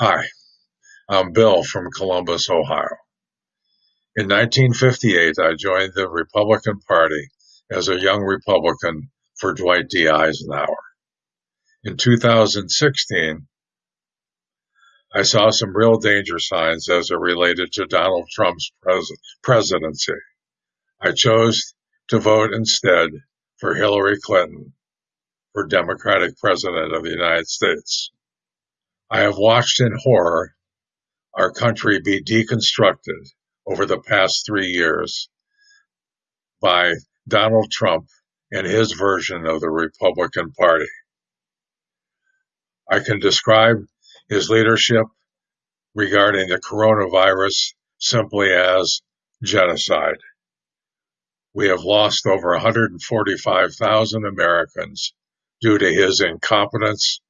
Hi, I'm Bill from Columbus, Ohio. In 1958, I joined the Republican Party as a young Republican for Dwight D. Eisenhower. In 2016, I saw some real danger signs as it related to Donald Trump's pres- presidency. I chose to vote instead for Hillary Clinton for Democratic President of the United States. I have watched in horror our country be deconstructed over the past three years by Donald Trump and his version of the Republican Party. I can describe his leadership regarding the coronavirus simply as genocide. We have lost over 145,000 Americans due to his incompetence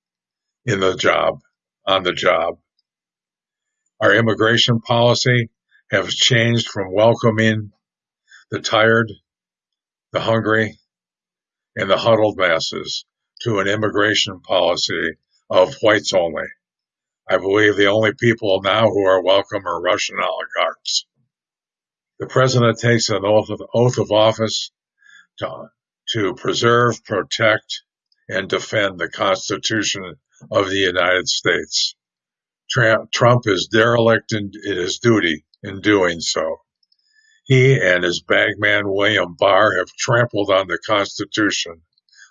in the job, on the job. Our immigration policy has changed from welcoming the tired, the hungry, and the huddled masses to an immigration policy of whites only. I believe the only people now who are welcome are Russian oligarchs. The president takes an oath of, oath of office to, to preserve, protect, and defend the Constitution of the United States. Trump is derelict in, his duty in doing so. He and his bagman William Barr have trampled on the Constitution.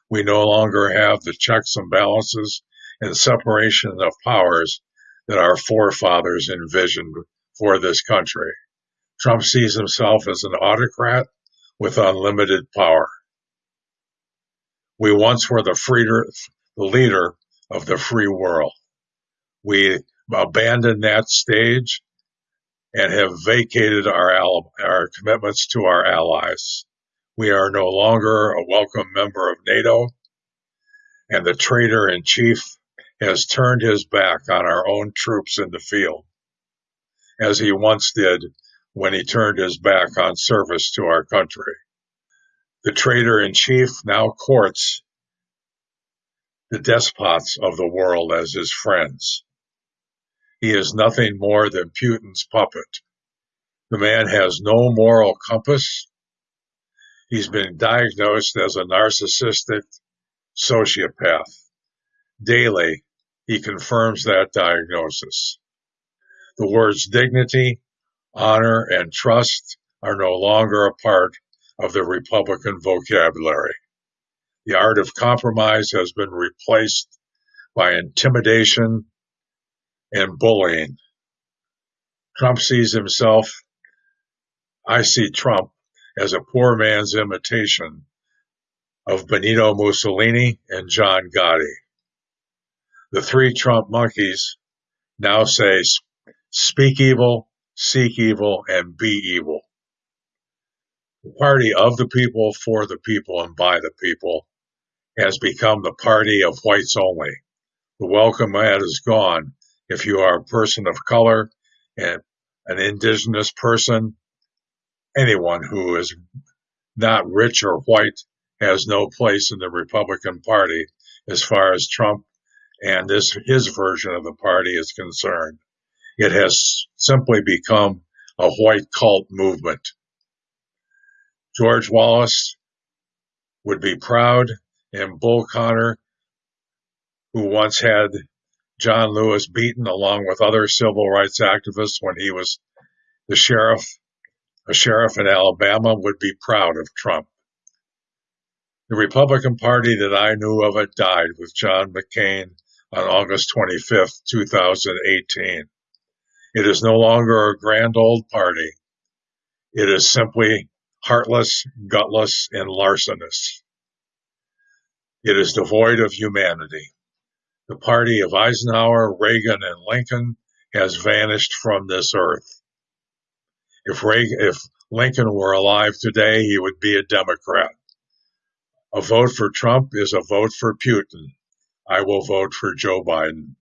We no longer have the checks and balances and separation of powers that our forefathers envisioned for this country. Trump sees himself as an autocrat with unlimited power. We once were the, freeder, the leader of the free world. We abandoned that stage and have vacated our, our commitments to our allies. We are no longer a welcome member of NATO, and the traitor in chief has turned his back on our own troops in the field, as he once did when he turned his back on service to our country. The traitor in chief now courts the despots of the world as his friends. He is nothing more than Putin's puppet. The man has no moral compass. He's been diagnosed as a narcissistic sociopath. Daily, he confirms that diagnosis. The words dignity, honor, and trust are no longer a part of the Republican vocabulary. The art of compromise has been replaced by intimidation and bullying. Trump sees himself, I see Trump as a poor man's imitation of Benito Mussolini and John Gotti. The three Trump monkeys now say, speak evil, seek evil, and be evil. The party of the people, for the people, and by the people has become the party of whites only. The welcome mat is gone if you are a person of color and an indigenous person, anyone who is not rich or white has no place in the Republican Party as far as Trump and this his version of the party is concerned. It has simply become a white cult movement. George Wallace would be proud and Bull Connor, who once had John Lewis beaten along with other civil rights activists when he was the sheriff, a sheriff in Alabama, would be proud of Trump. The Republican Party that I knew of it died with John McCain on August 25, 2018. It is no longer a grand old party. It is simply heartless, gutless, and larcenous. It is devoid of humanity. The party of Eisenhower, Reagan, and Lincoln has vanished from this earth. If, Reagan, if Lincoln were alive today, he would be a Democrat. A vote for Trump is a vote for Putin. I will vote for Joe Biden.